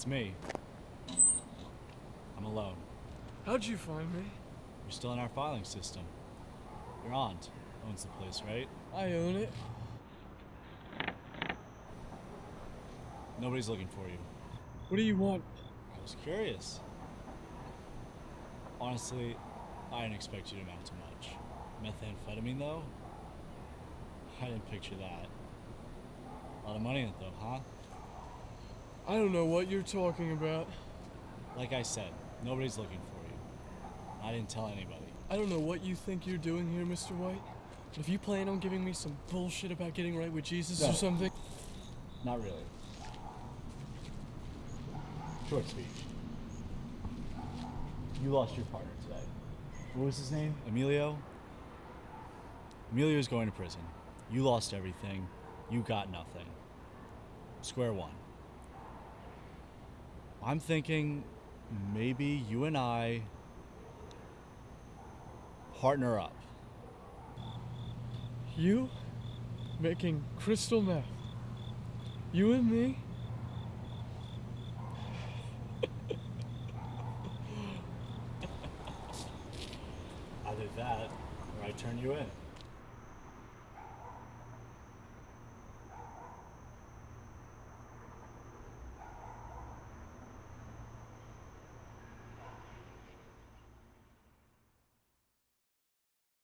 It's me. I'm alone. How'd you find me? You're still in our filing system. Your aunt owns the place, right? I own it. Nobody's looking for you. What do you want? I was curious. Honestly, I didn't expect you to amount to much. Methamphetamine, though? I didn't picture that. A lot of money in it, though, huh? I don't know what you're talking about. Like I said, nobody's looking for you. I didn't tell anybody. I don't know what you think you're doing here, Mr. White. But if you plan on giving me some bullshit about getting right with Jesus No. or something, Not really. Short speech. You lost your partner today. What was his name? Emilio? Emilio's going to prison. You lost everything. You got nothing. Square one. I'm thinking maybe you and I partner up. you making crystal meth. You and me? Either that or I turn you in.